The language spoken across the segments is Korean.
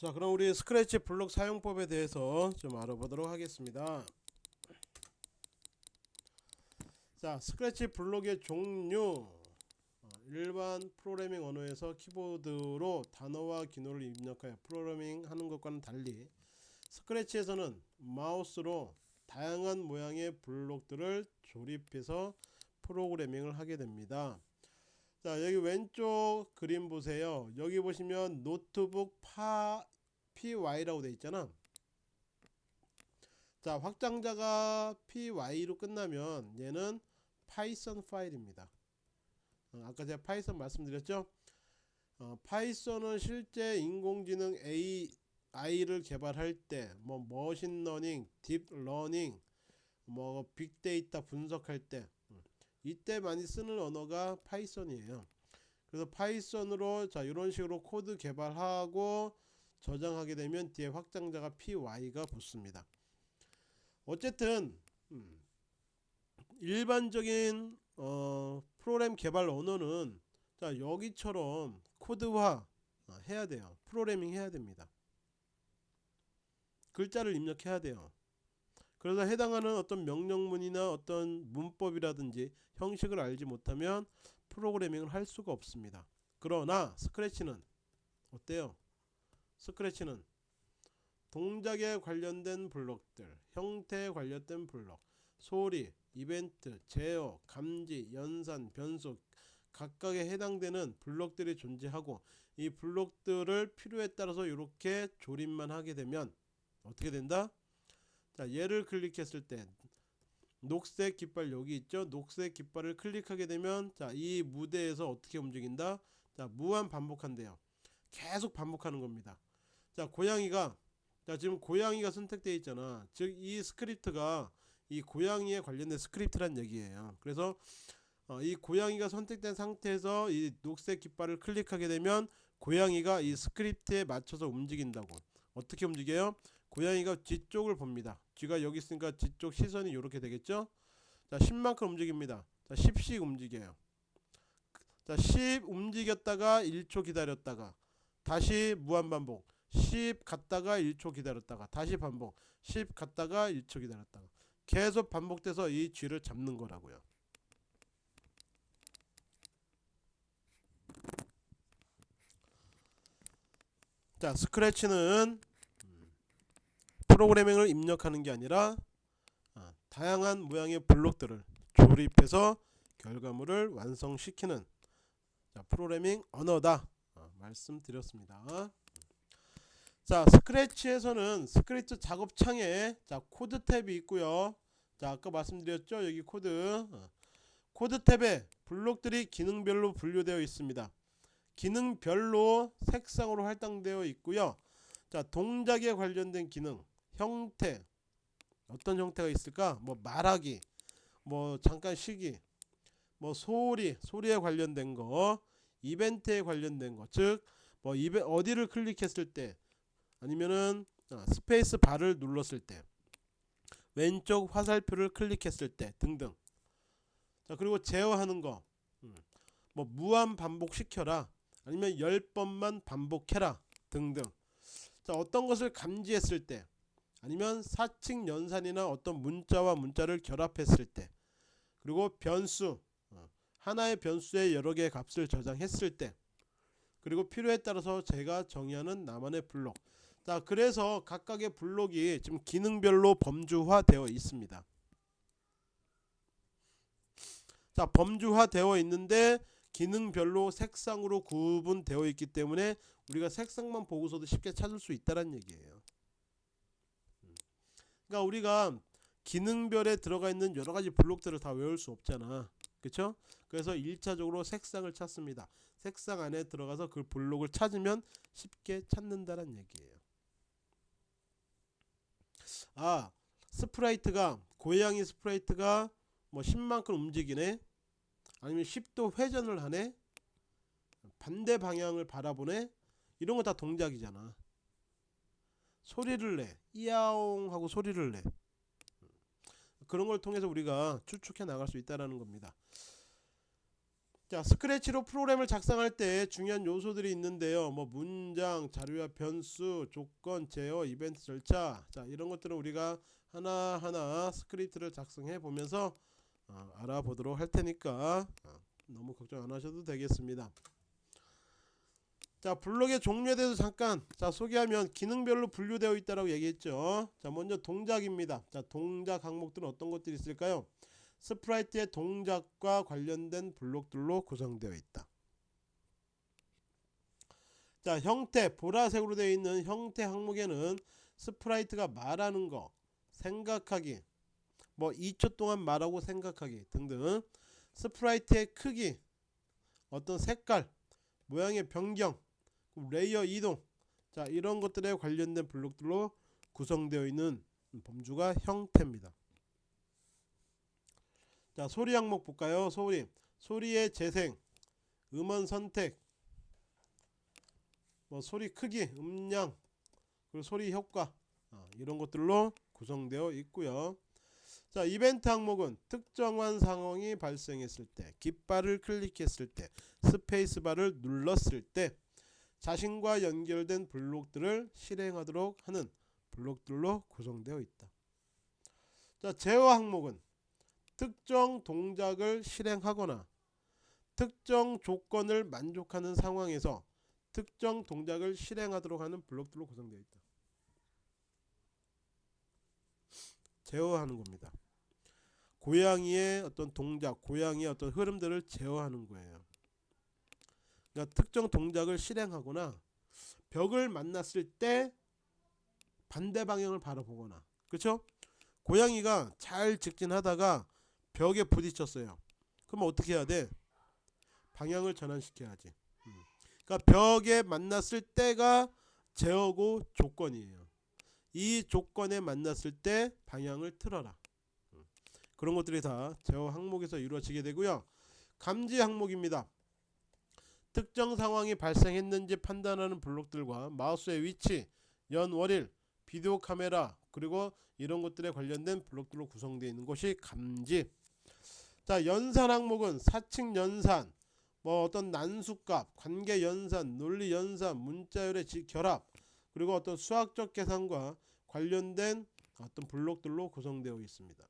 자 그럼 우리 스크래치 블록 사용법에 대해서 좀 알아보도록 하겠습니다. 자 스크래치 블록의 종류 어, 일반 프로그래밍 언어에서 키보드로 단어와 기호를 입력하여 프로그래밍 하는 것과는 달리 스크래치에서는 마우스로 다양한 모양의 블록들을 조립해서 프로그래밍을 하게 됩니다 자 여기 왼쪽 그림 보세요. 여기 보시면 노트북 파 py라고 되어 있잖아. 자 확장자가 py로 끝나면 얘는 Python 파일입니다. 어, 아까 제가 Python 말씀드렸죠? 어, Python은 실제 인공지능 AI를 개발할 때 뭐 machine learning deep learning 뭐 big data 분석할 때 이때 많이 쓰는 언어가 Python이에요. 그래서 Python으로 자 이런 식으로 코드 개발하고 저장하게 되면 뒤에 확장자가 py가 붙습니다. 어쨌든 음, 일반적인 어, 프로그램 개발 언어는 자 여기처럼 코드화 어, 해야 돼요. 프로그래밍 해야 됩니다. 글자를 입력해야 돼요. 그래서 해당하는 어떤 명령문이나 어떤 문법이라든지 형식을 알지 못하면 프로그래밍을 할 수가 없습니다. 그러나 스크래치는 어때요? 스크래치는 동작에 관련된 블록들, 형태에 관련된 블록, 소리, 이벤트, 제어, 감지, 연산, 변수 각각에 해당되는 블록들이 존재하고 이 블록들을 필요에 따라서 이렇게 조립만 하게 되면 어떻게 된다? 자 얘를 클릭했을 때 녹색 깃발 여기 있죠? 녹색 깃발을 클릭하게 되면 자 이 무대에서 어떻게 움직인다? 자 무한 반복한대요. 계속 반복하는 겁니다. 자 고양이가 자 지금 고양이가 선택되어 있잖아. 즉 이 스크립트가 이 고양이에 관련된 스크립트란 얘기예요. 그래서 어, 이 고양이가 선택된 상태에서 이 녹색 깃발을 클릭하게 되면 고양이가 이 스크립트에 맞춰서 움직인다고. 어떻게 움직여요 고양이가 뒤쪽을 봅니다. 쥐가 여기 있으니까 뒤쪽 시선이 이렇게 되겠죠? 자 10만큼 움직입니다. 자 10씩 움직여요. 자 10 움직였다가 1초 기다렸다가 다시 무한반복. 10 갔다가 1초 기다렸다가 다시 반복. 10 갔다가 1초 기다렸다가 계속 반복돼서 이 쥐를 잡는 거라고요. 자 Scratch는 프로그래밍을 입력하는 게 아니라 아, 다양한 모양의 블록들을 조립해서 결과물을 완성시키는 자, 프로그래밍 언어다 아, 말씀드렸습니다. 자 Scratch에서는 스크립트 작업창에 자 코드 탭이 있고요. 자 아까 말씀드렸죠 여기 코드 어, 코드 탭에 블록들이 기능별로 분류되어 있습니다. 기능별로 색상으로 할당되어 있고요. 자 동작에 관련된 기능 형태 어떤 형태가 있을까? 뭐 말하기 뭐 잠깐 쉬기 뭐 소리 소리에 관련된 거 이벤트에 관련된 거 즉 뭐 이벤 어디를 클릭했을 때 아니면은 어, 스페이스 바를 눌렀을 때 왼쪽 화살표를 클릭했을 때 등등. 자 그리고 제어하는 거뭐 음, 무한 반복시켜라 아니면 10번만 반복해라 등등. 자 어떤 것을 감지했을 때 아니면 사칙 연산이나 어떤 문자와 문자를 결합했을 때 그리고 변수 어, 하나의 변수에 여러 개의 값을 저장했을 때 그리고 필요에 따라서 제가 정의하는 나만의 블록. 자 그래서 각각의 블록이 지금 기능별로 범주화 되어 있습니다. 자 범주화 되어 있는데 기능별로 색상으로 구분되어 있기 때문에 우리가 색상만 보고서도 쉽게 찾을 수 있다는 얘기예요 그러니까 우리가 기능별에 들어가 있는 여러 가지 블록들을 다 외울 수 없잖아. 그쵸? 그래서 1차적으로 색상을 찾습니다. 색상 안에 들어가서 그 블록을 찾으면 쉽게 찾는다는 얘기예요. 아, sprite가 고양이 sprite가 뭐 10만큼 움직이네. 아니면 10도 회전을 하네. 반대 방향을 바라보네. 이런 거 다 동작이잖아. 소리를 내. 이야옹 하고 소리를 내. 그런 걸 통해서 우리가 추측해 나갈 수 있다라는 겁니다. 자 Scratch로 프로그램을 작성할 때 중요한 요소들이 있는데요. 뭐 문장 자료와 변수 조건 제어 이벤트 절차. 자 이런 것들은 우리가 하나하나 스크립트를 작성해 보면서 어, 알아보도록 할 테니까 어, 너무 걱정 안 하셔도 되겠습니다 자 블록의 종류에 대해서 잠깐 자 소개하면 기능별로 분류되어 있다고 얘기했죠. 자 먼저 동작입니다. 자 동작 항목들은 어떤 것들이 있을까요? sprite의 동작과 관련된 블록들로 구성되어 있다. 자 형태 보라색으로 되어 있는 형태 항목에는 sprite가 말하는 거 생각하기 뭐 2초 동안 말하고 생각하기 등등 sprite의 크기 어떤 색깔 모양의 변경 layer 이동. 자 이런 것들에 관련된 블록들로 구성되어 있는 범주가 형태입니다. 자 소리 항목 볼까요? 소리. 소리의 재생 음원 선택 뭐 소리 크기 음량 그리고 소리 효과 어, 이런 것들로 구성되어 있고요. 자 이벤트 항목은 특정한 상황이 발생했을 때 깃발을 클릭했을 때 스페이스바를 눌렀을 때 자신과 연결된 블록들을 실행하도록 하는 블록들로 구성되어 있다 자 제어 항목은 특정 동작을 실행하거나 특정 조건을 만족하는 상황에서 특정 동작을 실행하도록 하는 블록들로 구성되어 있다. 제어하는 겁니다. 고양이의 어떤 동작, 고양이의 어떤 흐름들을 제어하는 거예요. 그러니까 특정 동작을 실행하거나 벽을 만났을 때 반대 방향을 바라보거나 그렇죠? 고양이가 잘 직진하다가 벽에 부딪혔어요. 그럼 어떻게 해야 돼? 방향을 전환시켜야지. 음. 그러니까 벽에 만났을 때가 제어고 조건이에요. 이 조건에 만났을 때 방향을 틀어라. 음. 그런 것들이 다 제어 항목에서 이루어지게 되고요. 감지 항목입니다. 특정 상황이 발생했는지 판단하는 블록들과 마우스의 위치, 연 월일, 비디오 카메라 그리고 이런 것들에 관련된 블록들로 구성되어 있는 것이 감지. 자 연산 항목은 사칙 연산 뭐 어떤 난수값 관계 연산 논리 연산 문자열의 결합 그리고 어떤 수학적 계산과 관련된 어떤 블록들로 구성되어 있습니다.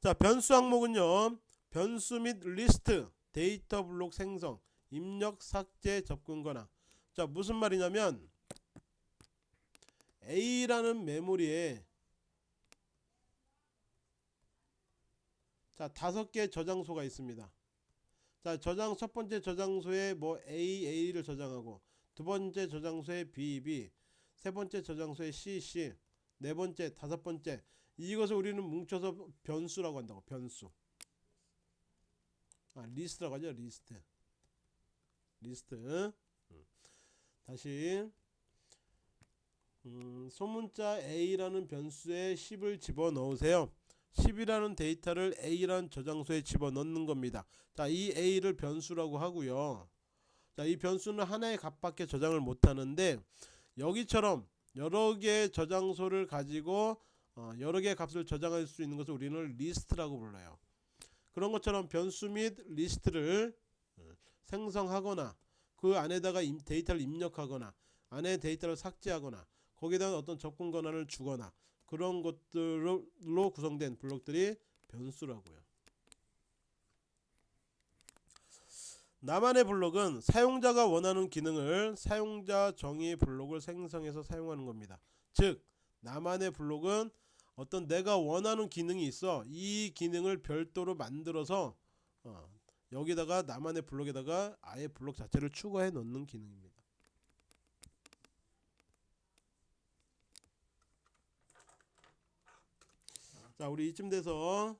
자 변수 항목은요 변수 및 리스트 데이터 블록 생성 입력 삭제 접근 권한 자 무슨 말이냐면 A라는 메모리에 자 다섯 개 저장소가 있습니다. 자 저장 첫 번째 저장소에 뭐 A A를 저장하고 두 번째 저장소에 B B 세 번째 저장소에 C C 네 번째 다섯 번째. 이것을 우리는 뭉쳐서 변수라고 한다고 변수 아 리스트라고 하죠 리스트 리스트 음. 다시 음, 소문자 A라는 변수에 10을 집어넣으세요 10이라는 데이터를 A라는 저장소에 집어넣는 겁니다. 자, 이 A를 변수라고 하고요. 자, 이 변수는 하나의 값밖에 저장을 못하는데 여기처럼 여러 개의 저장소를 가지고 어, 여러 개의 값을 저장할 수 있는 것을 우리는 리스트라고 불러요. 그런 것처럼 변수 및 리스트를 어, 생성하거나 그 안에다가 데이터를 입력하거나 안에 데이터를 삭제하거나 거기에다 어떤 접근 권한을 주거나 그런 것들로 구성된 블록들이 변수라고요. 나만의 블록은 사용자가 원하는 기능을 사용자 정의 블록을 생성해서 사용하는 겁니다. 즉 나만의 블록은 어떤 내가 원하는 기능이 있어 이 기능을 별도로 만들어서 어, 여기다가 나만의 블록에다가 아예 블록 자체를 추가해 놓는 기능입니다. 자 우리 이쯤 돼서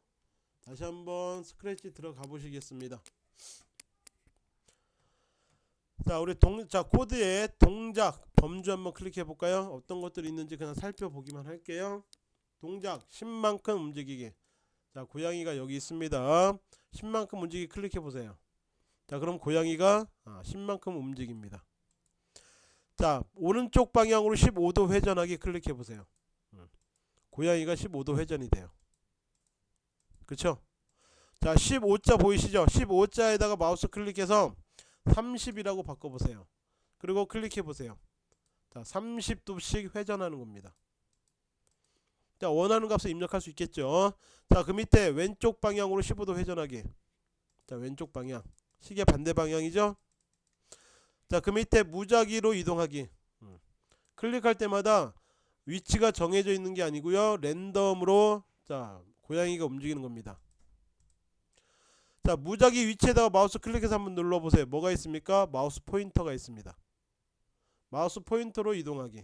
다시 한번 스크래치 들어가 보시겠습니다. 자 우리 동, 자 코드의 동작 범주 한번 클릭해 볼까요? 어떤 것들이 있는지 그냥 살펴보기만 할게요 동작 10만큼 움직이기. 자 고양이가 여기 있습니다. 10만큼 움직이기 클릭해 보세요. 자 그럼 고양이가 아, 10만큼 움직입니다. 자 오른쪽 방향으로 15도 회전하기 클릭해 보세요. 고양이가 15도 회전이 돼요. 그쵸? 자 15자 보이시죠? 15자에다가 마우스 클릭해서 30이라고 바꿔보세요. 그리고 클릭해 보세요. 자 30도씩 회전하는 겁니다 자 원하는 값을 입력할 수 있겠죠? 자 그 밑에 왼쪽 방향으로 15도 회전하기. 자 왼쪽 방향. 시계 반대 방향이죠? 자 그 밑에 무작위로 이동하기. 음. 클릭할 때마다 위치가 정해져 있는 게 아니고요. 랜덤으로 자 고양이가 움직이는 겁니다. 자 무작위 위치에다가 마우스 클릭해서 한번 눌러보세요. 뭐가 있습니까? 마우스 포인터가 있습니다. 마우스 포인터로 이동하기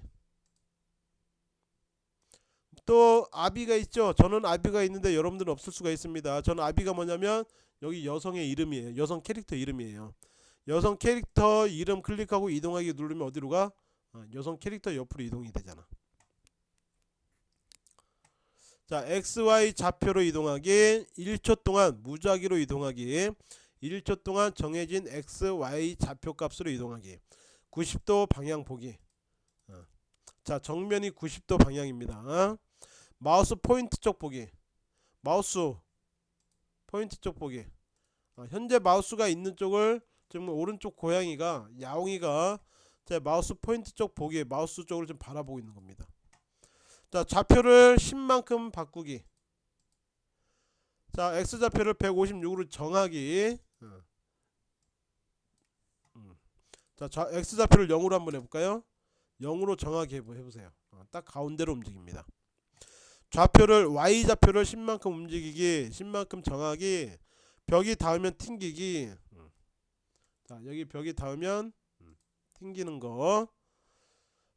또 아비가 있죠. 저는 아비가 있는데 여러분들은 없을 수가 있습니다. 저는 아비가 뭐냐면 여기 여성의 이름이에요. 여성 캐릭터 이름이에요. 여성 캐릭터 이름 클릭하고 이동하기 누르면 어디로 가? 어, 여성 캐릭터 옆으로 이동이 되잖아. 자 XY 좌표로 이동하기 1초 동안 무작위로 이동하기 1초 동안 정해진 XY 좌표 값으로 이동하기. 90도 방향 보기. 어. 자 정면이 90도 방향입니다 마우스 포인트 쪽 보기. 마우스 포인트 쪽 보기. 어, 현재 마우스가 있는 쪽을 지금 오른쪽 고양이가 야옹이가 제 마우스 포인트 쪽 보기 마우스 쪽을 좀 바라보고 있는 겁니다. 자 좌표를 10만큼 바꾸기. 자 X좌표를 156으로 정하기. 어. 음. 자 좌, X좌표를 0으로 한번 해볼까요? 0으로 정하게 해보세요. 어, 딱 가운데로 움직입니다 좌표를 Y좌표를 10만큼 움직이기 10만큼 정하기 벽이 닿으면 튕기기. 음. 자 여기 벽이 닿으면 음, 튕기는 거.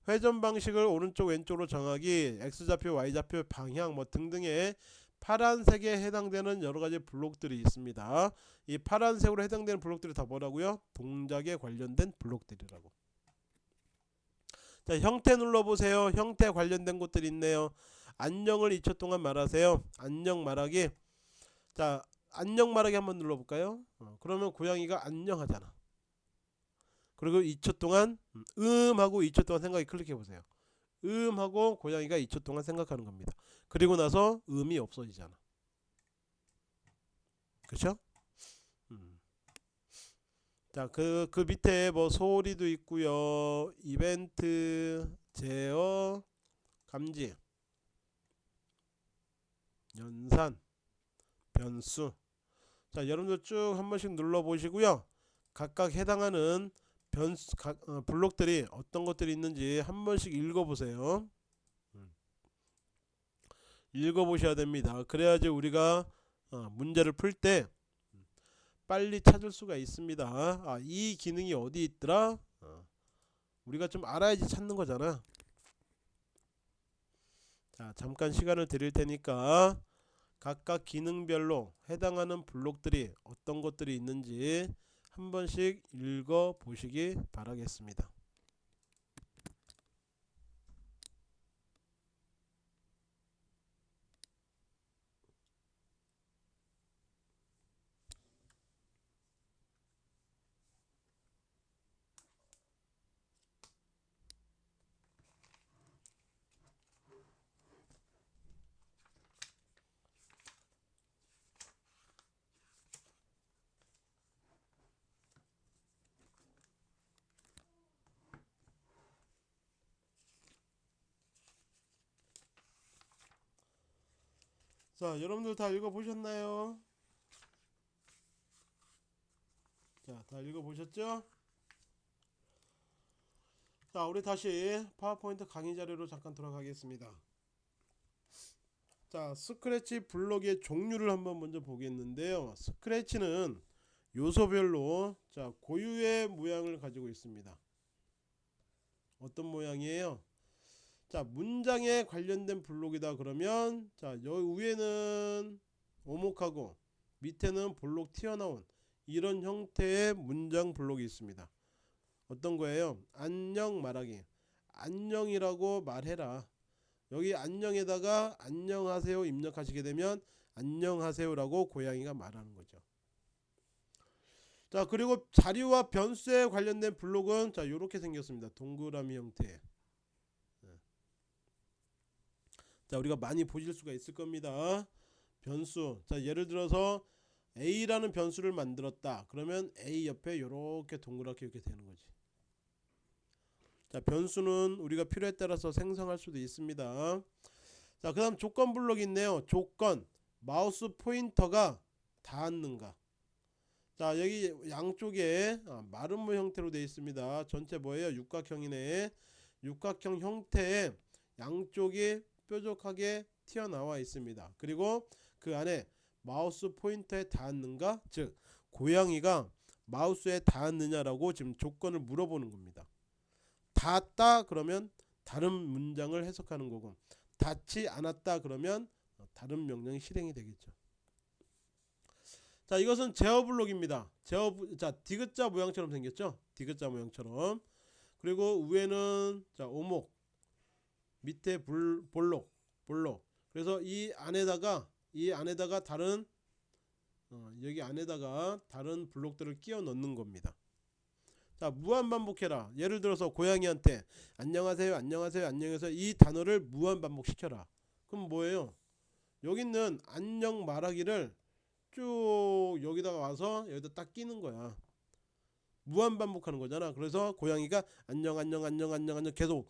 회전 방식을 오른쪽 왼쪽으로 정하기 X좌표 Y좌표 방향 뭐 등등의 파란색에 해당되는 여러가지 블록들이 있습니다. 이 파란색으로 해당되는 블록들이 다 뭐라고요? 동작에 관련된 블록들이라고. 자 형태 눌러보세요. 형태 관련된 곳들이 있네요 안녕을 2초 동안 말하세요 안녕 말하기 자 안녕 말하기 한번 눌러볼까요 어, 그러면 고양이가 안녕하잖아 그리고 2초 동안 음 하고 2초 동안 생각이 클릭해 보세요. 음 하고 고양이가 2초 동안 생각하는 겁니다. 그리고 나서 음이 없어지잖아. 음. 자, 그, 그 밑에 뭐 소리도 있고요. 이벤트, 제어, 감지, 연산, 변수. 자, 여러분들 쭉 한 번씩 눌러 보시고요. 각각 해당하는 변수 각, 어, 블록들이 어떤 것들이 있는지 한 번씩 읽어보세요. 음. 읽어보셔야 됩니다. 그래야지 우리가 어, 문제를 풀 때 빨리 찾을 수가 있습니다. 아, 이 기능이 어디 있더라? 어. 우리가 좀 알아야지 찾는 거잖아. 자, 잠깐 시간을 드릴 테니까 각각 기능별로 해당하는 블록들이 어떤 것들이 있는지 한 번씩 읽어 보시기 바라겠습니다. 자, 여러분들 다 읽어보셨나요? 자, 다 읽어보셨죠? 자, 우리 다시 파워포인트 강의 자료로 잠깐 돌아가겠습니다. 자, 스크래치 블록의 종류를 한번 먼저 보겠는데요. 스크래치는 요소별로 자, 고유의 모양을 가지고 있습니다. 어떤 모양이에요? 자 문장에 관련된 블록이다 그러면 자 여기 위에는 오목하고 밑에는 블록 튀어나온 이런 형태의 문장 블록이 있습니다. 어떤 거예요? 안녕 말하기. 안녕이라고 말해라. 여기 안녕에다가 안녕하세요 입력하시게 되면 안녕하세요라고 고양이가 말하는 거죠. 자 그리고 자료와 변수에 관련된 블록은 자 이렇게 생겼습니다. 동그라미 형태 자 우리가 많이 보실 수가 있을 겁니다 변수 자 예를 들어서 a라는 변수를 만들었다. 그러면 a 옆에 이렇게 동그랗게 이렇게 되는 거지. 자, 변수는 우리가 필요에 따라서 생성할 수도 있습니다. 자, 그 다음 조건 블록이 있네요. 조건 마우스 포인터가 닿았는가. 자, 여기 양쪽에 아, 마름모 형태로 되어 있습니다. 전체 뭐예요? 육각형이네. 육각형 형태에 양쪽이 뾰족하게 튀어나와 있습니다. 그리고 그 안에 마우스 포인터에 닿았는가? 즉 고양이가 마우스에 닿았느냐라고 지금 조건을 물어보는 겁니다. 닿았다 그러면 다른 문장을 해석하는 거고 닿지 않았다 그러면 다른 명령이 실행이 되겠죠. 자 이것은 제어 블록입니다. 제어 자 디귿자 모양처럼 생겼죠. 디귿자 모양처럼 그리고 위에는 자 오목 밑에 불, 볼록 볼록 그래서 이 안에다가 이 안에다가 다른 어, 여기 안에다가 다른 블록들을 끼워 넣는 겁니다. 자 무한 반복해라. 예를 들어서 고양이한테 안녕하세요 안녕하세요 안녕해서 이 단어를 무한 반복시켜라. 그럼 뭐예요? 여기 있는 안녕 말하기를 쭉 여기다가 와서 여기다 딱 끼는 거야. 무한 반복하는 거잖아. 그래서 고양이가 안녕 안녕 안녕 안녕 안녕 계속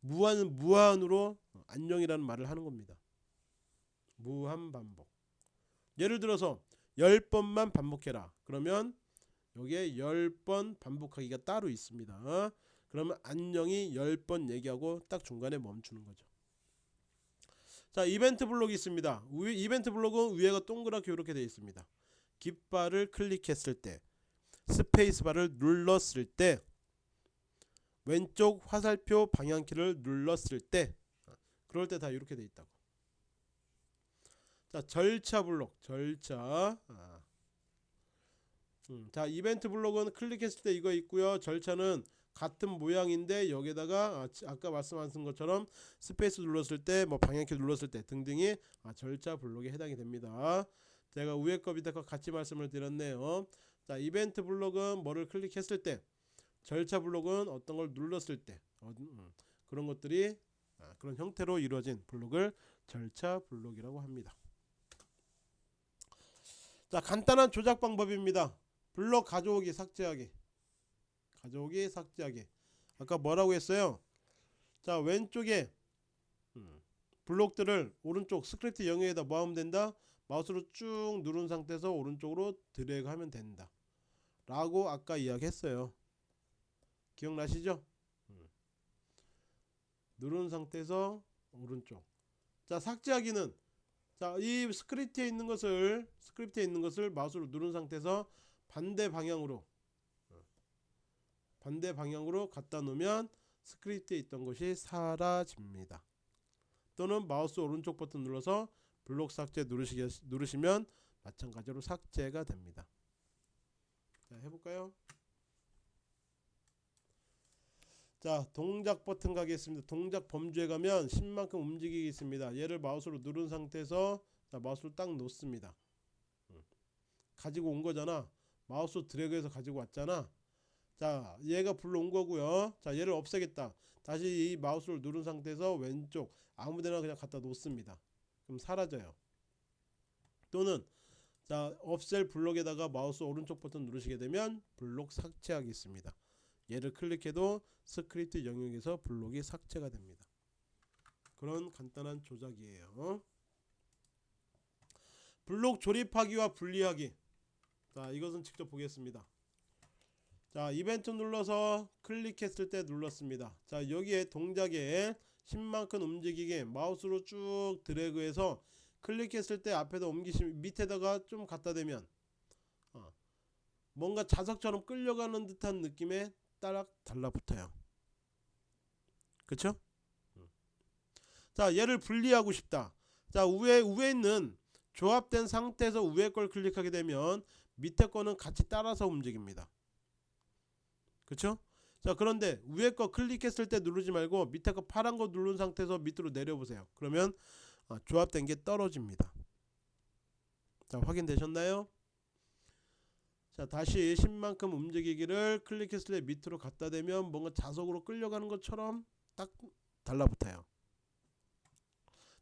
무한 무한으로 안녕이라는 말을 하는 겁니다. 무한 반복. 예를 들어서 10번만 반복해라. 그러면 여기에 10번 반복하기가 따로 있습니다. 그러면 안녕이 10번 얘기하고 딱 중간에 멈추는 거죠. 자, 이벤트 블록이 있습니다. 위, 이벤트 블록은 위에가 동그랗게 이렇게 되어 있습니다. 깃발을 클릭했을 때 스페이스바를 눌렀을 때 왼쪽 화살표 방향키를 눌렀을 때 그럴 때 다 이렇게 돼 있다고. 자 절차 블록 절차 아. 음, 자 이벤트 블록은 클릭했을 때 이거 있고요 절차는 같은 모양인데 여기다가 아까 말씀하신 것처럼 스페이스 눌렀을 때 뭐 방향키 눌렀을 때 등등이 아, 절차 블록에 해당이 됩니다 제가 위에 거 밑에 거 같이 말씀을 드렸네요 자 이벤트 블록은 뭐를 클릭했을 때 절차 블록은 어떤 걸 눌렀을 때 어, 음, 그런 것들이 아, 그런 형태로 이루어진 블록을 절차 블록이라고 합니다. 자 간단한 조작 방법입니다. 블록 가져오기 삭제하기. 가져오기 삭제하기. 아까 뭐라고 했어요? 자 왼쪽에 음, 블록들을 오른쪽 스크립트 영역에다 모으면 된다. 마우스로 쭉 누른 상태에서 오른쪽으로 드래그 하면 된다. 라고 아까 이야기했어요 기억나시죠 음. 누른 상태에서 오른쪽 자 삭제하기는 자, 이 스크립트에 있는 것을 스크립트에 있는 것을 마우스로 누른 상태에서 반대 방향으로 어, 반대 방향으로 갖다 놓으면 스크립트에 있던 것이 사라집니다. 또는 마우스 오른쪽 버튼 눌러서 블록 삭제 누르시, 누르시면 마찬가지로 삭제가 됩니다. 자, 해볼까요? 자 동작 버튼 가겠습니다. 동작 범주에 가면 10만큼 움직이기 있습니다. 얘를 마우스로 누른 상태에서 자 마우스를 딱 놓습니다. 음. 가지고 온 거잖아. 마우스 드래그해서 가지고 왔잖아. 자 얘가 불러온 거고요. 자 얘를 없애겠다. 다시 이 마우스를 누른 상태에서 왼쪽 아무데나 그냥 갖다 놓습니다. 그럼 사라져요. 또는 자 없앨 블록에다가 마우스 오른쪽 버튼 누르시게 되면 블록 삭제하겠습니다 얘를 클릭해도 스크립트 영역에서 블록이 삭제가 됩니다. 그런 간단한 조작이에요. 블록 조립하기와 분리하기. 자, 이것은 직접 보겠습니다. 자, 이벤트 눌러서 클릭했을 때 눌렀습니다. 자, 여기에 동작에 10만큼 움직이게 마우스로 쭉 드래그해서 클릭했을 때 앞에다 옮기시면 밑에다가 좀 갖다 대면 어, 뭔가 자석처럼 끌려가는 듯한 느낌의 따락 달라붙어요. 그쵸? 자 얘를 분리하고 싶다. 자 위에 위에 있는 조합된 상태에서 위에 걸 클릭하게 되면 밑에 거는 같이 따라서 움직입니다. 그쵸? 자 그런데 위에 거 클릭했을 때 누르지 말고 밑에 거 파란 거 누른 상태에서 밑으로 내려보세요. 그러면 어, 조합된 게 떨어집니다. 자 확인되셨나요? 자 다시 10만큼 움직이기를 클릭했을 때 밑으로 갖다 대면 뭔가 자석으로 끌려가는 것처럼 딱 달라붙어요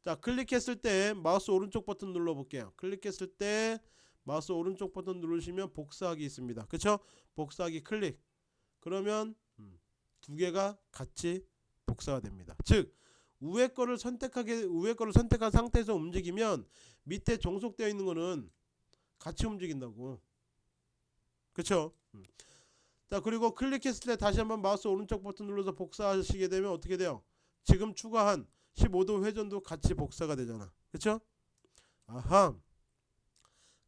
자 클릭했을 때 마우스 오른쪽 버튼 눌러 볼게요 클릭했을 때 마우스 오른쪽 버튼 누르시면 복사하기 있습니다. 그쵸? 복사하기 클릭. 그러면 음, 두 개가 같이 복사가 됩니다. 즉 위에 거를 선택하게 위에 거를 선택한 상태에서 움직이면 밑에 종속되어 있는 거는 같이 움직인다고. 그쵸? 음. 자 그리고 클릭했을 때 다시 한번 마우스 오른쪽 버튼 눌러서 복사하시게 되면 어떻게 돼요? 지금 추가한 15도 회전도 같이 복사가 되잖아. 그쵸? 아하.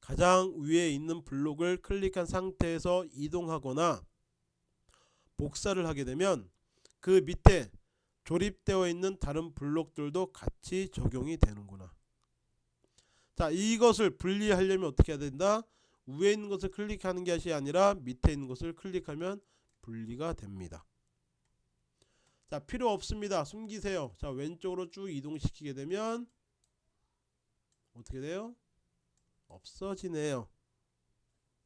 가장 위에 있는 블록을 클릭한 상태에서 이동하거나 복사를 하게 되면 그 밑에 조립되어 있는 다른 블록들도 같이 적용이 되는구나. 자, 이것을 분리하려면 어떻게 해야 된다? 위에 있는 것을 클릭하는 것이 아니라 밑에 있는 것을 클릭하면 분리가 됩니다. 자, 필요 없습니다. 숨기세요. 자, 왼쪽으로 쭉 이동시키게 되면 어떻게 돼요? 없어지네요.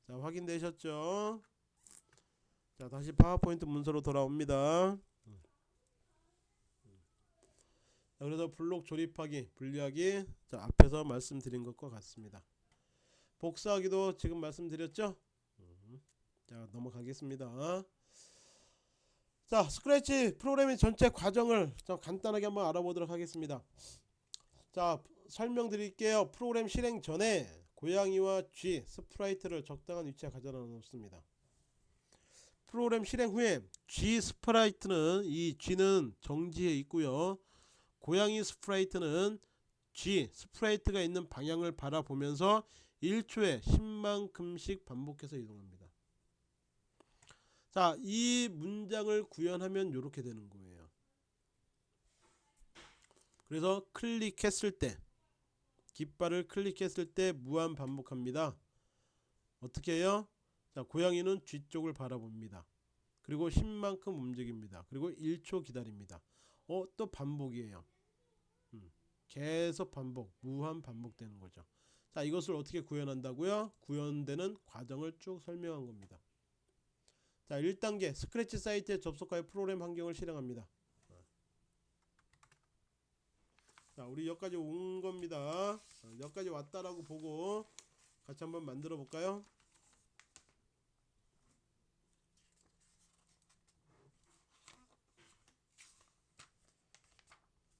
자, 확인되셨죠? 자, 다시 파워포인트 문서로 돌아옵니다. 자, 그래서 블록 조립하기, 분리하기 자, 앞에서 말씀드린 것과 같습니다. 복사하기도 지금 말씀드렸죠? 음. 자, 넘어가겠습니다. 자, 스크래치 프로그래밍 전체 과정을 좀 간단하게 한번 알아보도록 하겠습니다. 자, 설명드릴게요. 프로그램 실행 전에 고양이와 쥐 sprite를 적당한 위치에 가져다 놓습니다. 프로그램 실행 후에 쥐 sprite는 이 쥐는 정지해 있고요. 고양이 sprite는 쥐 sprite가 있는 방향을 바라보면서 1초에 10만큼씩 반복해서 이동합니다. 자, 이 문장을 구현하면 이렇게 되는 거예요. 그래서 클릭했을 때 깃발을 클릭했을 때 무한 반복합니다. 어떻게 해요? 자, 고양이는 G 쪽을 바라봅니다. 그리고 10만큼 움직입니다. 그리고 1초 기다립니다. 어, 또 반복이에요. 음, 계속 반복, 무한 반복되는 거죠. 자, 이것을 어떻게 구현한다고요? 구현되는 과정을 쭉 설명한 겁니다. 자, 1단계 스크래치 사이트에 접속하여 프로그램 환경을 실행합니다. 자, 우리 여기까지 온 겁니다. 여기까지 왔다라고 보고 같이 한번 만들어 볼까요?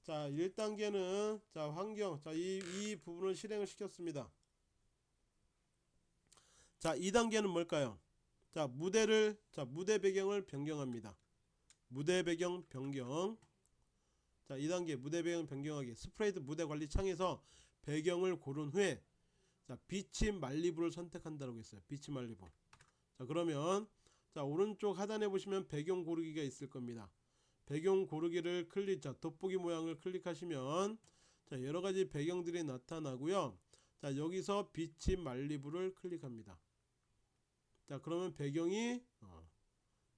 자, 1단계는 자, 환경. 자, 이, 이 부분을 실행을 시켰습니다. 자, 2단계는 뭘까요? 자, 무대를 자, 무대 배경을 변경합니다. 무대 배경 변경. 자, 2단계 무대 배경 변경하기. sprite 무대 관리 창에서 배경을 고른 후에 자, Beach Malibu를 선택한다고 했어요. Beach Malibu. 자, 그러면 자, 오른쪽 하단에 보시면 배경 고르기가 있을 겁니다. 배경 고르기를 클릭 자 돋보기 모양을 클릭하시면 자 여러 가지 배경들이 나타나고요. 자 여기서 Beach Malibu를 클릭합니다. 자 그러면 배경이 어,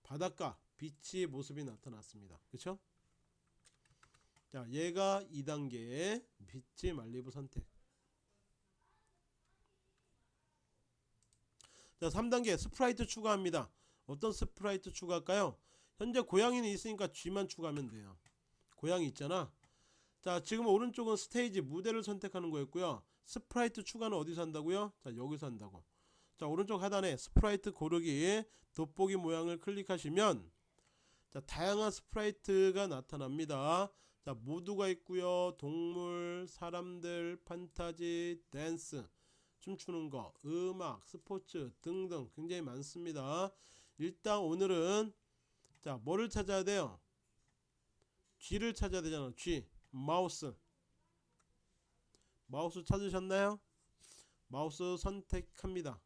바닷가 beach의 모습이 나타났습니다. 그렇죠? 자 얘가 2단계의 Beach Malibu 선택. 자 3단계 스프라이트 추가합니다. 어떤 스프라이트 추가할까요? 현재 고양이는 있으니까 쥐만 추가하면 돼요. 고양이 있잖아. 자 지금 오른쪽은 스테이지 무대를 선택하는 거였고요. 스프라이트 추가는 어디서 한다고요? 자 여기서 한다고. 자 오른쪽 하단에 스프라이트 고르기 돋보기 모양을 클릭하시면 자 다양한 스프라이트가 나타납니다. 자 모두가 있고요. 동물, 사람들, 판타지, 댄스, 춤추는 거, 음악, 스포츠 등등 굉장히 많습니다. 일단 오늘은 자 뭐를 찾아야 돼요? 쥐를 찾아야 되잖아. G 마우스. 마우스 찾으셨나요? 마우스 선택합니다.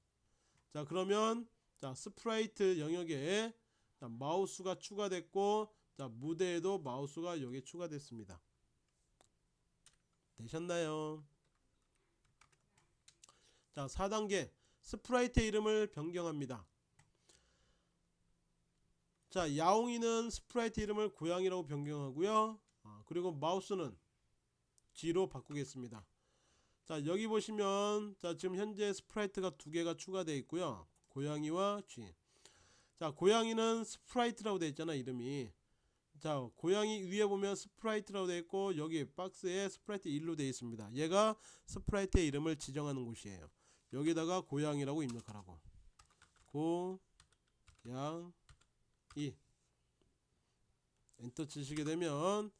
자 그러면 자 스프라이트 영역에 자, 마우스가 추가됐고 자 무대에도 마우스가 여기에 추가됐습니다. 되셨나요? 자 4단계. 스프라이트 이름을 변경합니다 자 야옹이는 스프라이트 이름을 고양이라고 변경하고요. 아, 그리고 마우스는 쥐로 바꾸겠습니다. 자 여기 보시면 자 지금 현재 스프라이트가 두 개가 추가되어 있고요. 고양이와 G. 자 고양이는 스프라이트라고 되어 있잖아 이름이. 자 고양이 위에 보면 스프라이트라고 되어 있고 여기 박스에 스프라이트 1로 되어 있습니다. 얘가 스프라이트의 이름을 지정하는 곳이에요. 여기다가 고양이라고 입력하라고. 고양 이 엔터 치시게 되면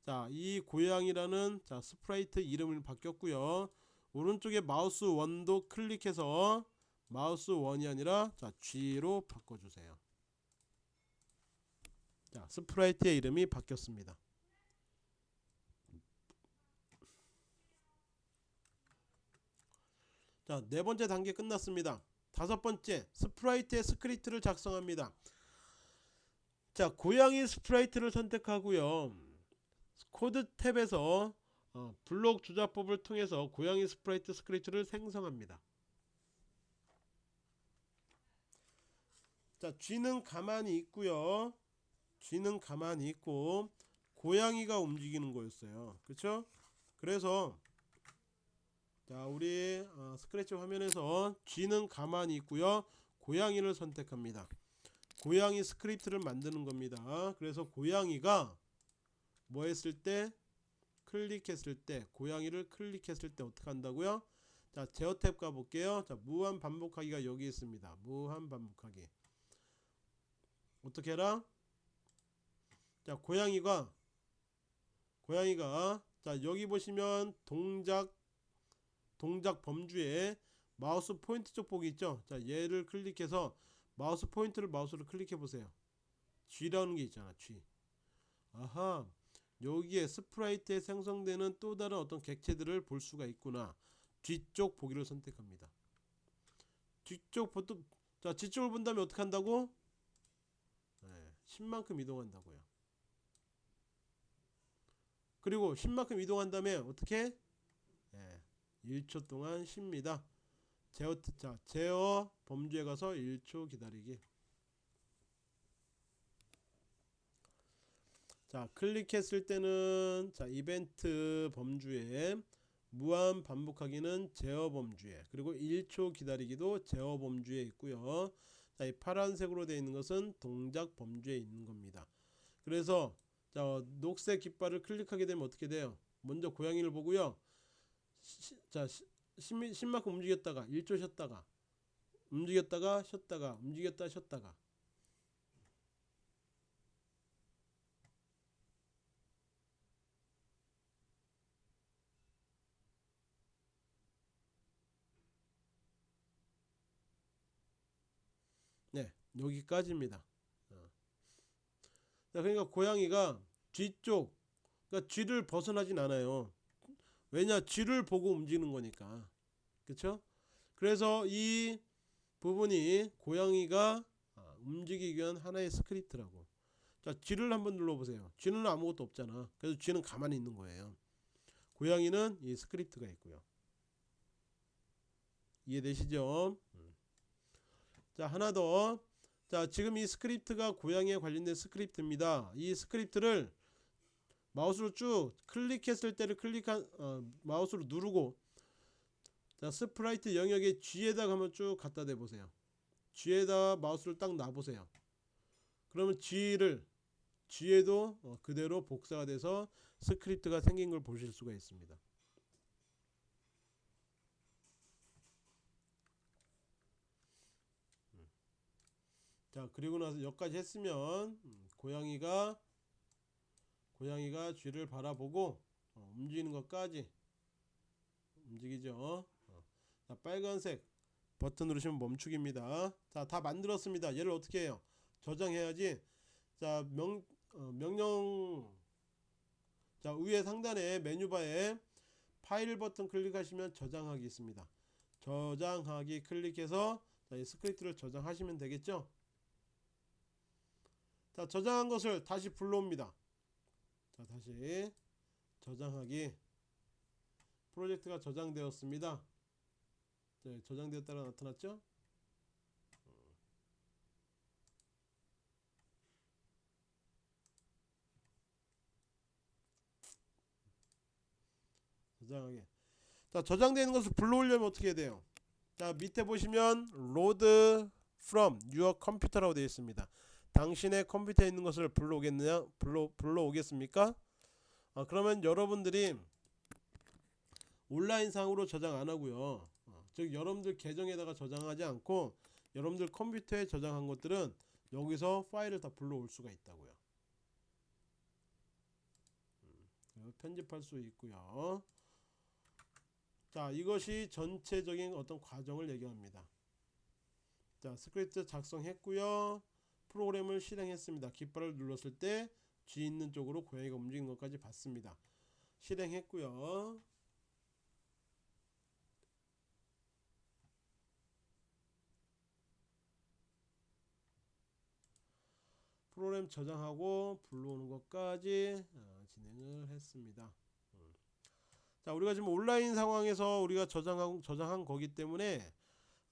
자 이 고양이라는 자 스프라이트 이름을 바뀌었고요. 오른쪽에 마우스 one도 클릭해서 마우스 one이 아니라 자 쥐로 바꿔주세요. 자 스프라이트의 이름이 바뀌었습니다. 자 네 번째 단계 끝났습니다. 다섯 번째 스프라이트의 스크립트를 작성합니다 자 고양이 스프라이트를 선택하고요. 코드 탭에서 어, 블록 조합법을 통해서 고양이 스프라이트 스크립트를 생성합니다. 자 쥐는 가만히 있고요. 쥐는 가만히 있고 고양이가 움직이는 거였어요. 그쵸? 그래서 자 우리 어, 스크래치 화면에서 쥐는 가만히 있고요. 고양이를 선택합니다 고양이 스크립트를 만드는 겁니다. 그래서 고양이가 뭐 했을 때? 클릭했을 때 고양이를 클릭했을 때 어떻게 한다고요? 자 제어 탭 가볼게요. 자 무한 반복하기가 여기 있습니다. 무한 반복하기. 어떻게 해라? 자 고양이가 고양이가 자 여기 보시면 동작 동작 범주에 마우스 포인터 쪽 보기 있죠? 자 얘를 클릭해서 마우스 포인터를 마우스로 클릭해 보세요. 쥐라는 게 있잖아 G 아하 여기에 스프라이트에 생성되는 또 다른 어떤 객체들을 볼 수가 있구나. 뒤쪽 보기를 선택합니다. 뒤쪽 보통 자 뒤쪽을 본다면 어떻게 한다고? 네, 10만큼 이동한다고요. 그리고 10만큼 이동한 다음에 어떻게? 네, 1초 동안 쉽니다 제어 자. 제어 범주에 가서 1초 기다리기. 자 클릭했을 때는 자 이벤트 범주에 무한 반복하기는 제어 범주에 그리고 1초 기다리기도 제어 범주에 있고요. 자, 이 파란색으로 되어 있는 것은 동작 범주에 있는 겁니다. 그래서 자 녹색 깃발을 클릭하게 되면 어떻게 돼요? 먼저 고양이를 보고요. 시, 자 10, 10만큼 움직였다가 1초 쉬었다가 움직였다가 쉬었다가 움직였다 쉬었다가. 네 여기까지입니다. 어. 자, 그러니까 고양이가 쥐 쪽 그러니까 쥐를 벗어나진 않아요 왜냐 쥐를 보고 움직이는 거니까. 그쵸? 그래서 이 부분이 고양이가 아, 움직이기 위한 하나의 스크립트라고. 자 쥐를 한번 눌러보세요. 쥐는 아무것도 없잖아. 그래서 쥐는 가만히 있는 거예요. 고양이는 이 스크립트가 있고요. 이해되시죠? 음. 자 하나 더. 자 지금 이 스크립트가 고양이에 관련된 스크립트입니다. 이 스크립트를 마우스로 쭉 클릭했을 때를 클릭한 어, 마우스로 누르고 자 스프라이트 영역에 쥐에다 한번 쭉 갖다 대 보세요. 쥐에다 마우스를 딱 놔보세요. 그러면 쥐를 쥐에도 어, 그대로 복사가 돼서 스크립트가 생긴 걸 보실 수가 있습니다. 자 그리고 나서 여기까지 했으면 음, 고양이가 고양이가 쥐를 바라보고 어, 움직이는 것까지. 움직이죠. 어. 자 빨간색 버튼 누르시면 멈추기입니다. 자다 만들었습니다. 얘를 어떻게 해요? 저장해야지. 자 명, 어, 명령. 자 위에 상단에 메뉴바에 파일 버튼 클릭하시면 저장하기 있습니다. 저장하기 클릭해서 자, 이 스크립트를 저장하시면 되겠죠? 자 저장한 것을 다시 불러옵니다 자 다시 저장하기. 프로젝트가 저장되었습니다. 네, 저장되었다가 나타났죠? 저장하기. 자 저장되는 것을 불러오려면 어떻게 해야 돼요? 자 밑에 보시면 load from your computer라고 되어 있습니다 당신의 컴퓨터에 있는 것을 불러오겠느냐 불러 불러오겠습니까? 아, 그러면 여러분들이 온라인 상으로 저장 안 하고요. 어, 즉 여러분들 계정에다가 저장하지 않고 여러분들 컴퓨터에 저장한 것들은 여기서 파일을 다 불러올 수가 있다고요. 음, 편집할 수 있고요. 자, 이것이 전체적인 어떤 과정을 얘기합니다. 자, 스크립트 작성했고요. 프로그램을 실행했습니다. 깃발을 눌렀을 때 G 있는 쪽으로 고양이가 움직이는 것까지 봤습니다. 실행했고요. 프로그램 저장하고 불러오는 것까지 어, 진행을 했습니다. 음. 자, 우리가 지금 온라인 상황에서 우리가 저장한 저장한 거기 때문에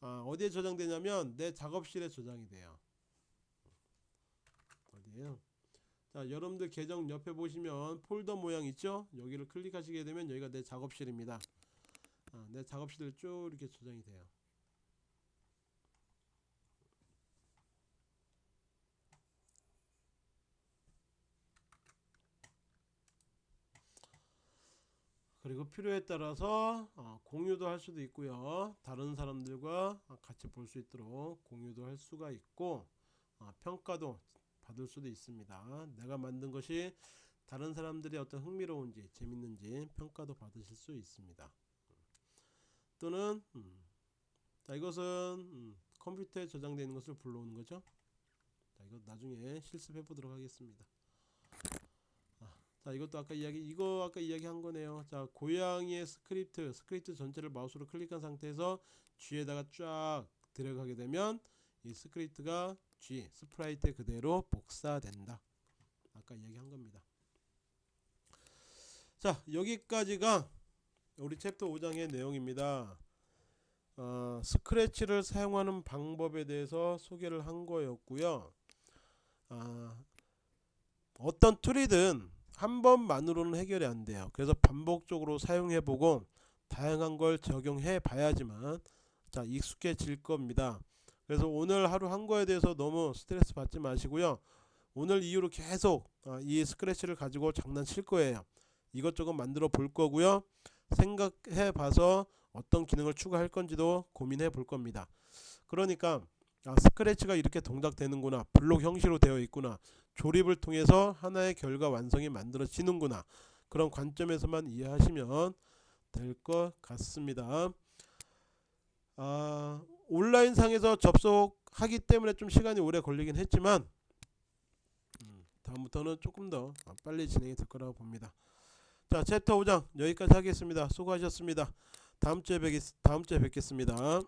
아, 어디에 저장되냐면 내 작업실에 저장이 돼요. 어디에요? 자, 여러분들 계정 옆에 보시면 폴더 모양 있죠? 여기를 클릭하시게 되면 여기가 내 작업실입니다. 아, 내 작업실에 쭉 이렇게 저장이 돼요. 그리고 필요에 따라서 어, 공유도 할 수도 있고요. 다른 사람들과 같이 볼 수 있도록 공유도 할 수가 있고 어, 평가도 받을 수도 있습니다. 내가 만든 것이 다른 사람들이 어떤 흥미로운지 재밌는지 평가도 받으실 수 있습니다. 또는 음, 자 이것은 음, 컴퓨터에 저장되어 있는 것을 불러오는 거죠. 자 이거 나중에 실습해 보도록 하겠습니다. 자 이것도 아까 이야기 이거 아까 이야기한 거네요 자 고양이의 스크립트 스크립트 전체를 마우스로 클릭한 상태에서 쥐에다가 쫙 들어가게 되면 이 스크립트가 스프라이트 그대로 복사된다 아까 이야기한 겁니다 자 여기까지가 우리 챕터 5장의 내용입니다 어, 스크래치를 사용하는 방법에 대해서 소개를 한 거였고요 아, 어떤 툴이든 한 번만으로는 해결이 안 돼요. 그래서 반복적으로 사용해 보고 다양한 걸 적용해 봐야지만 자 익숙해질 겁니다. 그래서 오늘 하루 한 거에 대해서 너무 스트레스 받지 마시고요. 오늘 이후로 계속 아, 이 스크래치를 가지고 장난칠 거예요. 이것저것 만들어 볼 거고요. 생각해 봐서 어떤 기능을 추가할 건지도 고민해 볼 겁니다. 그러니까 아, 스크래치가 이렇게 동작되는구나. 블록 형식으로 되어 있구나. 조립을 통해서 하나의 결과 완성이 만들어지는구나 그런 관점에서만 이해하시면 될 것 같습니다 아, 온라인 상에서 접속하기 때문에 좀 시간이 오래 걸리긴 했지만 음, 다음부터는 조금 더 빨리 진행이 될 거라고 봅니다. 자 챕터 5장 여기까지 하겠습니다. 수고하셨습니다. 다음 주에 뵙겠, 다음 주에 뵙겠습니다